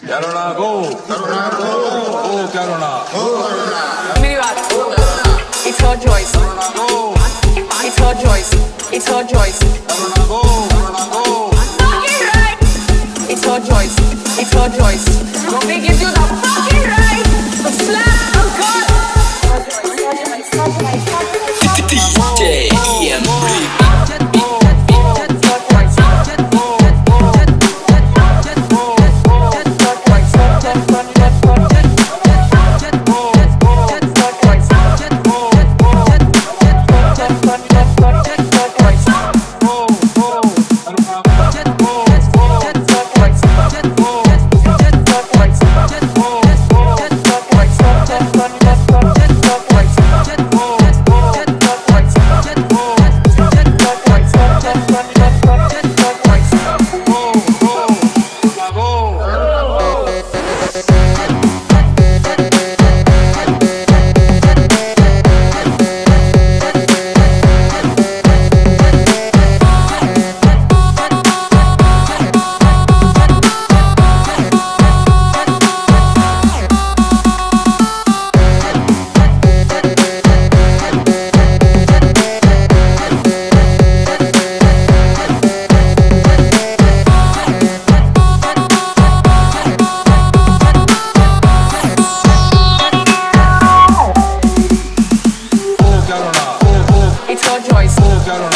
Carolina, go! Carolina, go! Go, Carolina! Minivat. It's her choice. Go! It's her choice. It's her choice. out on